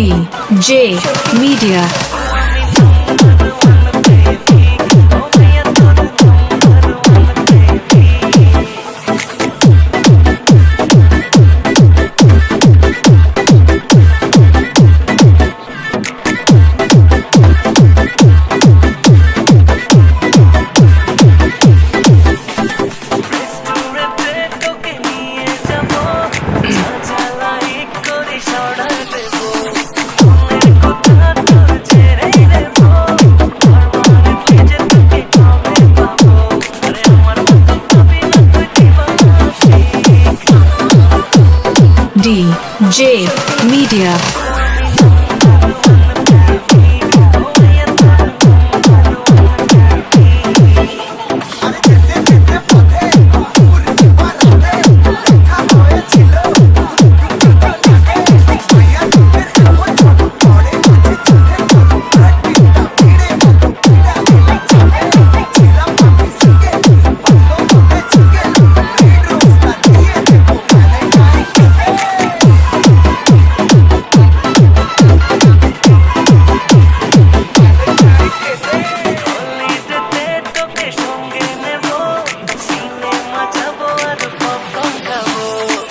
DJ Media. DJ Media.